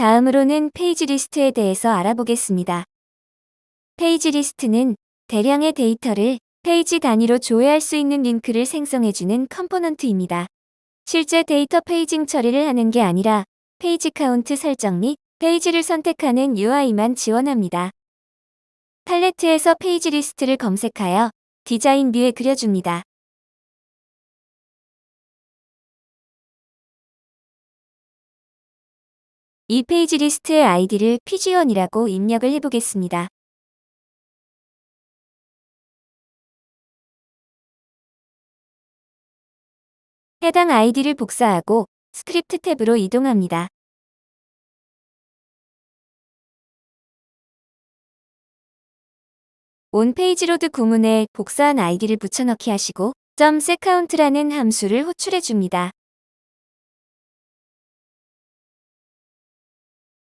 다음으로는 페이지 리스트에 대해서 알아보겠습니다. 페이지 리스트는 대량의 데이터를 페이지 단위로 조회할 수 있는 링크를 생성해주는 component입니다. 실제 데이터 paging 처리를 하는 게 아니라 페이지 카운트 설정 및 페이지를 선택하는 UI만 지원합니다. 팔레트에서 페이지 리스트를 검색하여 디자인 view에 그려줍니다. 이 페이지 리스트의 아이디를 pg1이라고 입력을 해보겠습니다. 해당 아이디를 복사하고 스크립트 탭으로 이동합니다. on page load 구문에 복사한 아이디를 붙여넣기 하시고 .setCount라는 함수를 호출해 줍니다.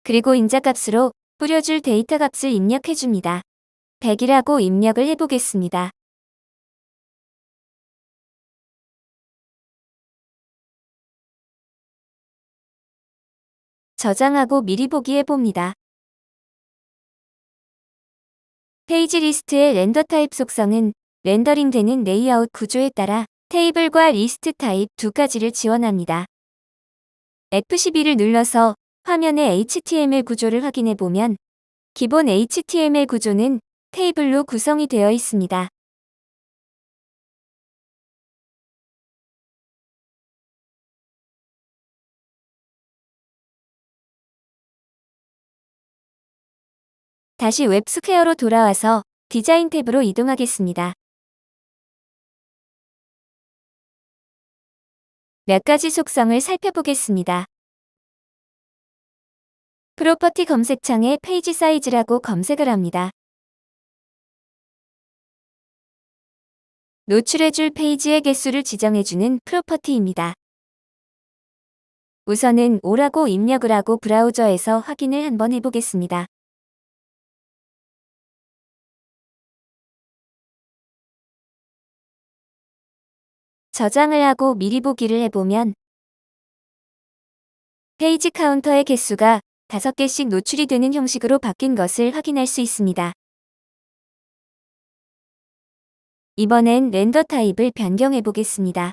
그리고 인자값으로 뿌려줄 데이터 값을 입력해 줍니다. 100이라고 입력을 해보겠습니다. 저장하고 미리 보기 해봅니다. 페이지 리스트의 render type 속성은 렌더링되는 레이아웃 구조에 따라 테이블과 리스트 타입 두 가지를 지원합니다. F12를 눌러서 화면의 HTML 구조를 확인해 보면 기본 HTML 구조는 테이블로 구성이 되어 있습니다. 다시 웹스퀘어로 돌아와서 디자인 탭으로 이동하겠습니다. 몇 가지 속성을 살펴보겠습니다. property 검색창에 page size라고 검색을 합니다. 노출해줄 페이지의 개수를 지정해주는 property입니다. 우선은 오라고 입력을 하고 브라우저에서 확인을 한번 해보겠습니다. 저장을 하고 미리 보기를 해보면 페이지 카운터의 개수가 5개씩 노출이 되는 형식으로 바뀐 것을 확인할 수 있습니다. 이번엔 render type을 변경해 보겠습니다.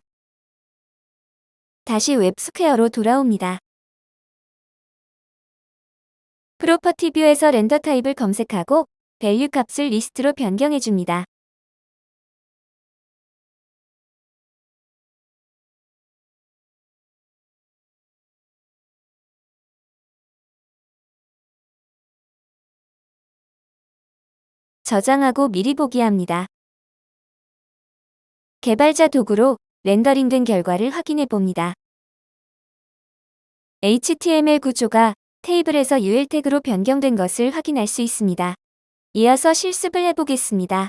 다시 웹스퀘어로 돌아옵니다. property view에서 render type을 검색하고 value 값을 리스트로 변경해 줍니다. 저장하고 미리 보기 합니다. 개발자 도구로 렌더링 된 결과를 확인해 봅니다. HTML 구조가 테이블에서 UL 태그로 변경된 것을 확인할 수 있습니다. 이어서 실습을 해보겠습니다.